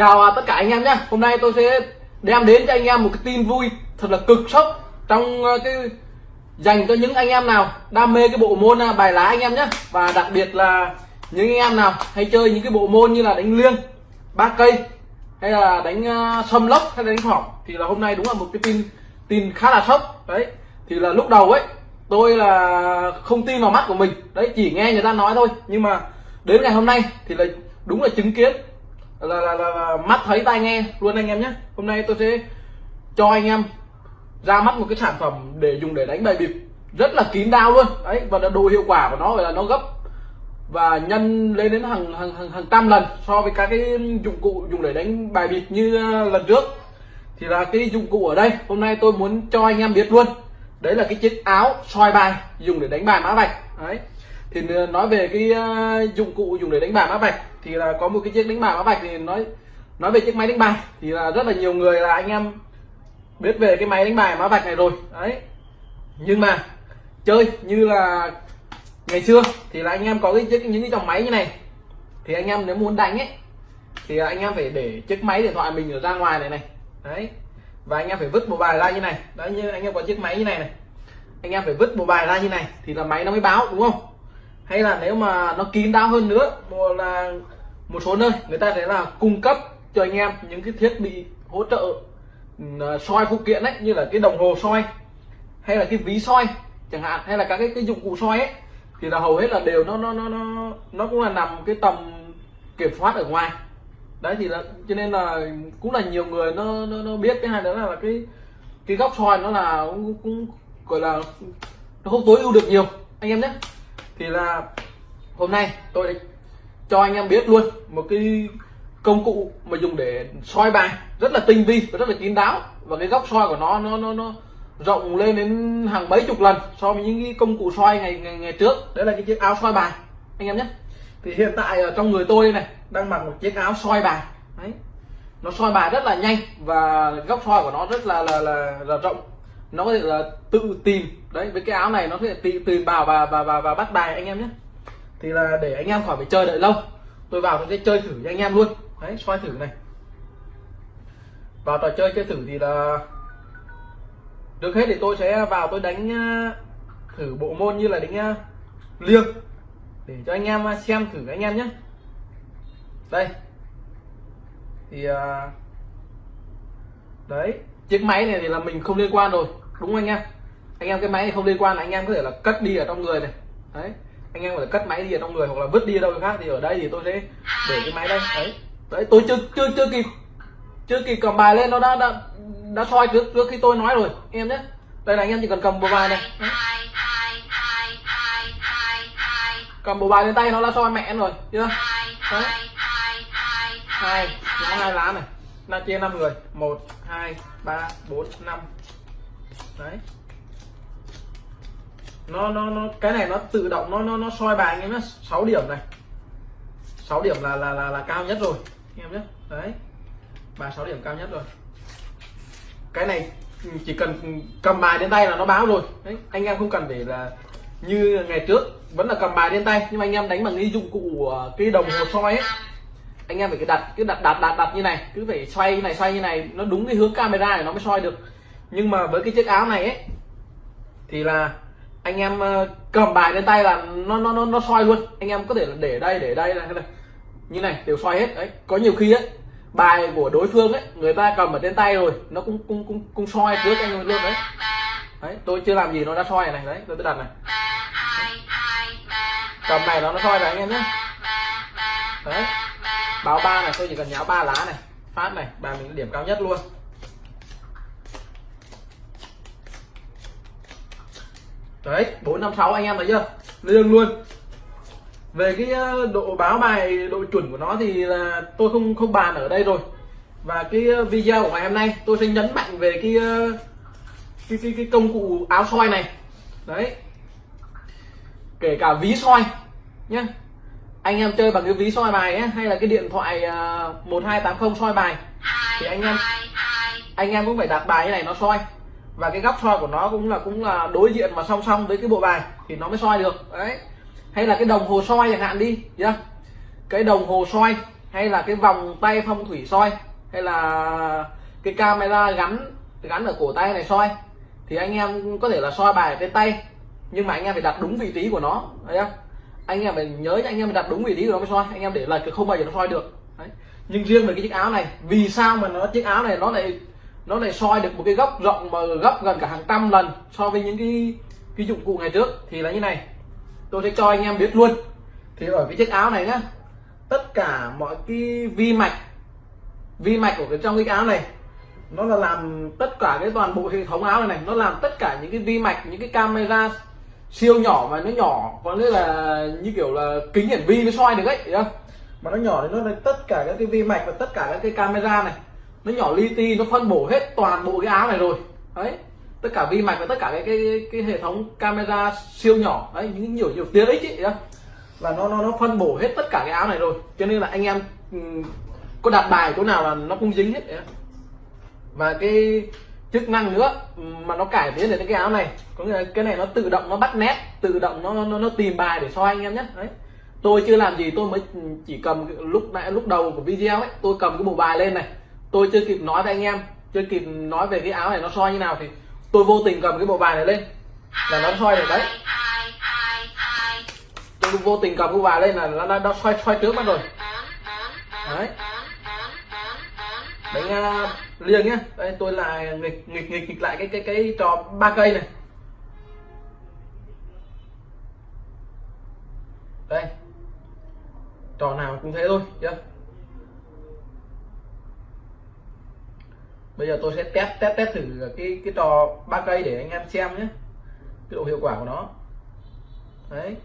Chào à, tất cả anh em nhé. Hôm nay tôi sẽ đem đến cho anh em một cái tin vui thật là cực sốc trong ờ, cái dành cho những anh em nào đam mê cái bộ môn à, bài lá anh em nhé. Và đặc biệt là những anh em nào hay chơi những cái bộ môn như là đánh liêng, ba cây hay là đánh ờ, sâm lốc hay là đánh hỏng thì là hôm nay đúng là một cái tin tin khá là sốc. Đấy, thì là lúc đầu ấy, tôi là không tin vào mắt của mình. Đấy, chỉ nghe người ta nói thôi. Nhưng mà đến ngày hôm nay thì là đúng là chứng kiến là, là, là, là mắt thấy tai nghe luôn anh em nhé. Hôm nay tôi sẽ cho anh em ra mắt một cái sản phẩm để dùng để đánh bài bịp. Rất là kín đáo luôn. Đấy và độ hiệu quả của nó là nó gấp và nhân lên đến hàng hàng hàng, hàng trăm lần so với các cái dụng cụ dùng để đánh bài bịp như à, lần trước. Thì là cái dụng cụ ở đây. Hôm nay tôi muốn cho anh em biết luôn. Đấy là cái chiếc áo soi bài dùng để đánh bài mã vạch. Đấy thì ờ, nói về cái ờ, dụng cụ dùng để đánh bài mã vạch thì là có một cái chiếc đánh bài mã vạch thì nói nói về chiếc máy đánh bài. Thì là rất là nhiều người là anh em biết về cái máy đánh bài mã vạch này rồi. Đấy. Nhưng mà, chơi như là ngày xưa thì là anh em có cái chiếc, những cái dòng máy như này. Thì anh em nếu muốn đánh ấy, thì anh em phải để chiếc máy điện thoại mình ở ra ngoài này này. Đấy. Và anh em phải vứt bộ bài ra như này. Đấy, như anh em có chiếc máy như này này. Anh em phải vứt bộ bài ra như này thì là máy nó mới báo, đúng không? Hay là nếu mà nó kín đáo hơn nữa một là một số nơi người ta sẽ là cung cấp cho anh em những cái thiết bị hỗ trợ ừ, à, soi phụ kiện ấy như là cái đồng hồ soi hay là cái ví soi chẳng hạn hay là các cái, cái dụng cụ soi ấy thì là hầu hết là đều nó nó nó nó nó cũng là nằm cái tầm kiểm soát ở ngoài. Đấy thì là cho nên là cũng là nhiều người nó nó, nó biết. Cái hai đó là cái cái góc soi nó là cũng, cũng gọi là nó không tối ưu được nhiều. Anh em nhé thì là hôm nay tôi cho anh em biết luôn một cái công cụ mà dùng để soi bài rất là tinh vi và rất là kín đáo. Và cái góc soi của nó nó nó nó rộng lên đến hàng mấy chục lần so với những cái công cụ soi ngày ngày, ngày trước. Đấy là cái chiếc áo soi bài anh em nhé. Thì hiện tại ở trong người tôi này đang mặc một chiếc áo soi bài. Đấy. Nó soi bài rất là nhanh và góc soi của nó rất là là là, là rộng nó có thể là tự tìm. Đấy với cái áo này nó có thể tự tìm vào và và và, và bắt bài anh em nhé. Thì là để anh em khỏi phải chơi đợi lâu. Tôi vào tôi sẽ chơi thử cho anh em luôn. Đấy soi thử này. Vào trò chơi chơi thử thì là được hết thì tôi sẽ vào tôi đánh ờ, thử bộ môn như là đánh ờ, liêng. Để cho anh em ờ, xem thử anh em nhé. Đây. Thì đấy chiếc máy này thì là mình không liên quan rồi đúng anh em anh em cái máy này không liên quan là anh em có thể là cất đi ở trong người này đấy anh em có thể cất máy đi ở trong người hoặc là vứt đi ở đâu khác thì ở đây thì tôi sẽ để cái máy đây đấy đấy tôi chưa chưa chưa kịp chưa kịp cầm bài lên nó đã đã đã soi trước trước khi tôi nói rồi em nhé đây là anh em chỉ cần cầm bộ bài này đấy. cầm bộ bài lên tay nó đã soi mẹ rồi chưa đấy hai hai lá này là chia năm người. Một hai ba bốn năm. Đấy. Nó nó nó cái này nó tự động nó nó nó soi bài anh em nhé 6 điểm này. 6 điểm là là là, là cao nhất rồi anh em nhé đấy. Ba sáu điểm cao nhất rồi. Cái này chỉ cần cầm bài đến tay là nó báo rồi. Đấy anh em không cần để là như ngày trước vẫn là cầm bài đến tay. Nhưng mà anh em đánh bằng cái dụng cụ ờ, cái đồng hồ soi ấy anh em phải cái đặt cái đặt đặt đặt đặt như này. Cứ phải xoay như này xoay như này. Nó đúng cái hướng camera để nó mới soi được. Nhưng mà với cái chiếc áo này ấy thì là anh em ờ, cầm bài lên tay là nó nó nó, nó soi luôn. Anh em có thể là để đây để đây này như này đều soi hết. Đấy có nhiều khi ấy bài của đối phương ấy người ta cầm ở trên tay rồi nó cũng cũng cũng cũng soi trước anh luôn đấy. Đấy tôi chưa làm gì nó đã soi này, này đấy tôi đặt này. Cầm này nó nó soi này anh em nhé. Đấy báo ba này tôi chỉ cần nháo ba lá này. Phát này bài mình điểm cao nhất luôn. Đấy bốn năm sáu anh em thấy chưa? Liêng luôn. Về cái ờ, độ báo bài độ chuẩn của nó thì là tôi không không bàn ở đây rồi. Và cái ờ, video của ngày hôm nay tôi sẽ nhấn mạnh về cái ờ, cái cái, cái công cụ áo soi này. Đấy. Kể cả ví soi nhé anh em chơi bằng cái ví soi bài ấy, hay là cái điện thoại uh, 1280 soi bài? Thì anh em anh em cũng phải đặt bài như này nó soi. Và cái góc soi của nó cũng là cũng là đối diện mà song song với cái bộ bài thì nó mới soi được. Đấy. Hay là cái đồng hồ soi chẳng hạn đi nhá. Cái đồng hồ soi hay là cái vòng tay phong thủy soi hay là cái camera gắn gắn ở cổ tay này soi thì anh em có thể là soi bài trên tay nhưng mà anh em phải đặt đúng vị trí của nó thấy không anh em phải nhớ anh em phải đặt đúng vị trí của nó mới soi, anh em để lại thì không bao giờ nó soi được. Đấy. nhưng riêng về cái chiếc áo này, vì sao mà nó, chiếc áo này nó lại nó lại soi được một cái góc rộng mà gấp gần cả hàng trăm lần so với những cái cái dụng cụ ngày trước? Thì là như này. Tôi sẽ cho anh em biết luôn. Thì ở cái chiếc áo này nhá, tất cả mọi cái vi mạch vi mạch của cái, trong cái áo này, nó là làm tất cả cái toàn bộ hệ thống áo này này, nó làm tất cả những cái vi mạch, những cái camera siêu nhỏ mà nó nhỏ, có nghĩa là như kiểu là kính hiển vi nó soi được ấy không? Mà nó nhỏ thì nó là tất cả các cái vi mạch và tất cả các cái camera này. Nó nhỏ li ti, nó phân bổ hết toàn bộ cái áo này rồi. Đấy, tất cả vi mạch và tất cả cái cái cái hệ thống camera siêu nhỏ. Đấy, những nhiều nhiều tiếng ấy chị là nó nó nó phân bổ hết tất cả cái áo này rồi. Cho nên là anh em ừ, có đặt bài chỗ nào là nó cũng dính hết đấy. và cái chức năng nữa mà nó cải tiến được cái áo này. Có nghĩa là cái này nó tự động nó bắt nét tự động nó nó, nó tìm bài để soi anh em nhé. Đấy. Tôi chưa làm gì tôi mới chỉ cầm lúc nãy lúc đầu của video ấy tôi cầm cái bộ bài lên này. Tôi chưa kịp nói với anh em chưa kịp nói về cái áo này nó soi như nào thì tôi vô tình cầm cái bộ bài này lên là nó soi được đấy. Tôi vô tình cầm cái bộ bài lên là nó đã soi soi trước mất rồi. Đấy. Đánh liêng nhá, đây, tôi lại nghịch nghịch nghịch nghịch lại cái cái cái trò ba cây này. Đây. Trò nào cũng thế thôi chưa bây giờ tôi sẽ test test test thử cái cái trò ba cây để anh em xem nhé cái độ hiệu quả của nó. Đấy.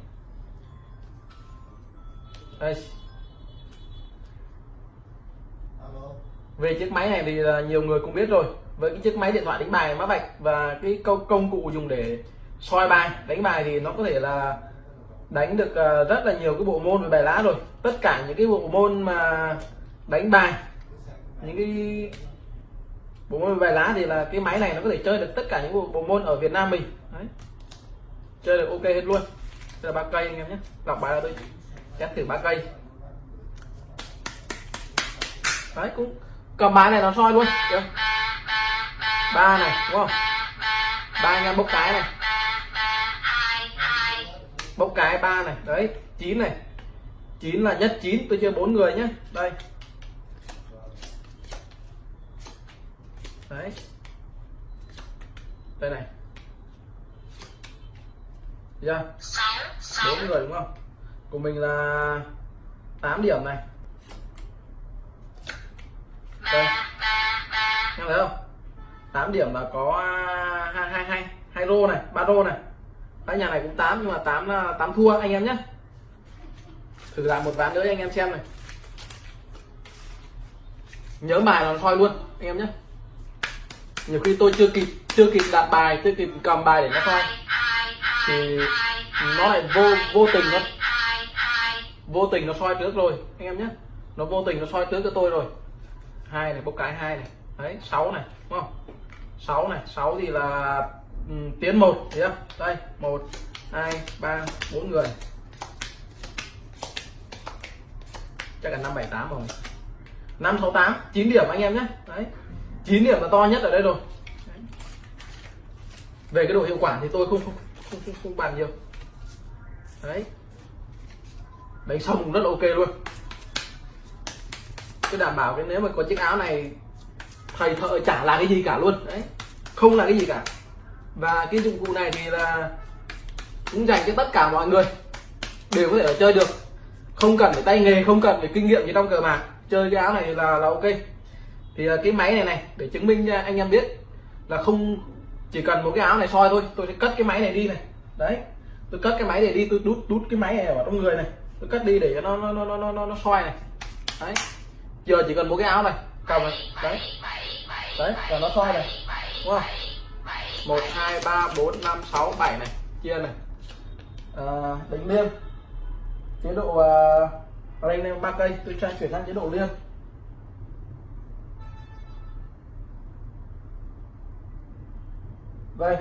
Đây. Về chiếc máy này thì là nhiều người cũng biết rồi. Với cái chiếc máy điện thoại đánh bài mã vạch và cái công công cụ dùng để soi bài đánh bài thì nó có thể là đánh được à, rất là nhiều cái bộ môn về bài lá rồi. Tất cả những cái bộ môn mà đánh bài những cái bộ môn về bài lá thì là cái máy này nó có thể chơi được tất cả những bộ, bộ môn ở Việt Nam mình. Đấy. chơi được ok hết luôn. Đây là ba cây anh em nhé. Đọc bài là tôi test thử ba cây. Đấy cũng cầm bài này nó soi luôn. Được. Ba này, đúng không? Ba anh em bốc cái này. Bốc cái ba này. Đấy, chín này. Chín là nhất chín, tôi chơi bốn người nhé đây. Đấy. Đây này. Chưa? Bốn người, đúng không? Của mình là 8 điểm này đây em thấy không? 8 điểm là có à, hai hai hai hai rô này, ba rô này. Cái nhà này cũng 8 nhưng mà 8 là 8 thua, anh em nhé. Thử làm một ván nữa cho anh em xem này. Nhớ bài là soi luôn, anh em nhé. Nhiều khi tôi chưa kịp chưa kịp đặt bài, chưa kịp cầm bài để nó soi thì nó lại vô vô tình nó, vô tình nó soi trước rồi, anh em nhé. Nó vô tình nó soi trước cho tôi rồi hai này bốc cái hai này. Đấy sáu này đúng không? Sáu này sáu thì là um, tiến một thấy không? Đây một hai ba bốn người. Chắc là năm bảy tám rồi. Năm sáu tám chín điểm anh em nhé. Đấy chín điểm là to nhất ở đây rồi. Đấy. về cái độ hiệu quả thì tôi không không không, không, không bàn nhiều. Đấy. Đánh xong rất là ok luôn tôi đảm bảo cái nếu mà có chiếc áo này thầy thợ chả là cái gì cả luôn. Đấy không là cái gì cả. Và cái dụng cụ này thì là cũng dành cho tất cả mọi người. Đều có thể chơi được. Không cần phải tay nghề không cần phải kinh nghiệm gì trong cờ bạc. Chơi cái áo này là là ok. Thì à, cái máy này này để chứng minh cho anh em biết là không chỉ cần một cái áo này soi thôi tôi sẽ cất cái máy này đi này. Đấy tôi cất cái máy này đi tôi đút đút cái máy này vào trong người này. Tôi cất đi để cho nó nó nó nó nó, nó soi này. Đấy giờ chỉ cần một cái áo này cầm này đấy. Đấy là nó soi này. Đúng không? Một hai ba bốn năm sáu bảy này chia này. À, đánh liêng. Chế độ à, uh, đây lên ba cây tôi sẽ chuyển sang chế độ liêng. Đây.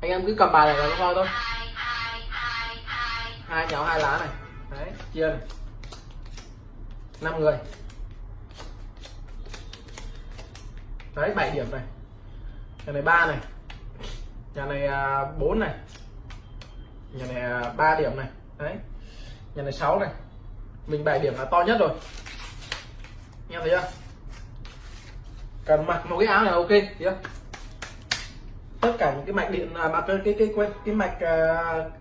Anh em cứ cầm bài này là nó soi thôi hai nháo hai lá này. Đấy chia này. Năm người. Đấy 7 điểm này. Nhà này ba này. Nhà này à, 4 này. Nhà này à, 3 điểm này. Đấy. Nhà này 6 này. Mình 7 điểm là to nhất rồi. Em thấy chưa? Cần mặc một cái áo này là ok chưa? Tất cả những cái mạch điện à, mà cái cái cái cái, cái mạch uh,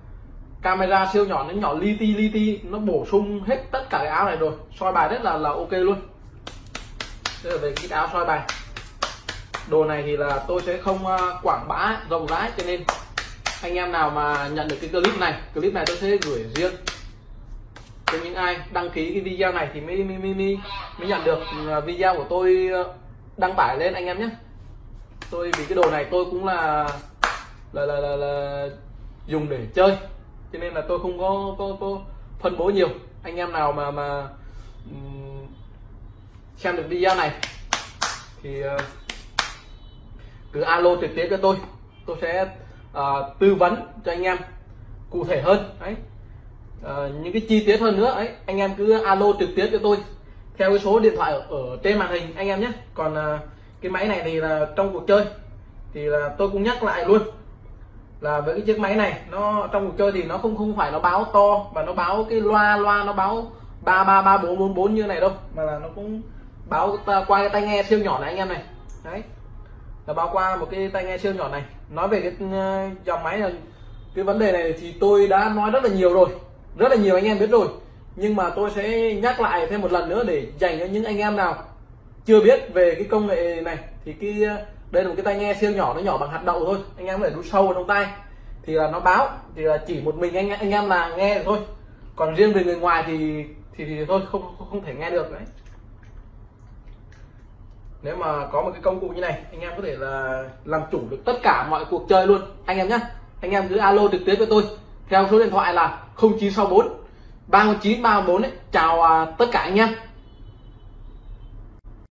camera siêu nhỏ nó nhỏ li ti li ti nó bổ sung hết tất cả cái áo này rồi. Soi bài rất là là ok luôn. Đây là về cái áo soi bài. Đồ này thì là tôi sẽ không à, quảng bá rộng rãi cho nên anh em nào mà nhận được cái clip này clip này tôi sẽ gửi riêng cho những ai đăng ký cái video này thì mới mới mới, mới, mới nhận được ừ, à, video của tôi à, đăng tải lên anh em nhé. Tôi vì cái đồ này tôi cũng là là là là, là dùng để chơi cho nên là tôi không có có, có phân bố nhiều. Anh em nào mà mà um, xem được video này thì uh, cứ alo trực tiếp cho tôi. Tôi sẽ uh, tư vấn cho anh em cụ thể hơn. Đấy. Uh, những cái chi tiết hơn nữa. Ấy anh em cứ alo trực tiếp cho tôi theo cái số điện thoại ở, ở trên màn hình anh em nhé. Còn uh, cái máy này thì là trong cuộc chơi thì là tôi cũng nhắc lại luôn là với cái chiếc máy này, nó trong cuộc chơi thì nó không không phải nó báo to và nó báo cái loa loa nó báo ba ba ba, bốn bốn bốn như này đâu. Mà là nó cũng báo qua cái tai nghe siêu nhỏ này anh em này. Đấy. Là báo qua một cái tai nghe siêu nhỏ này. Nói về cái ờ, dòng máy là cái vấn đề này thì tôi đã nói rất là nhiều rồi. Rất là nhiều anh em biết rồi. Nhưng mà tôi sẽ nhắc lại thêm một lần nữa để dành cho những anh em nào chưa biết về cái công nghệ này. Thì cái đây là một cái tai nghe siêu nhỏ nó nhỏ bằng hạt đậu thôi. Anh em có thể đút sâu vào trong tay thì là nó báo thì là chỉ một mình anh anh em là nghe được thôi. Còn riêng về người ngoài thì thì, thì thôi không không thể nghe được đấy. Nếu mà có một cái công cụ như này anh em có thể là làm chủ được tất cả mọi cuộc chơi luôn. Anh em nhé anh em cứ alo trực tiếp với tôi. Theo số điện thoại là 0964 3934 ấy. Chào à, tất cả anh em.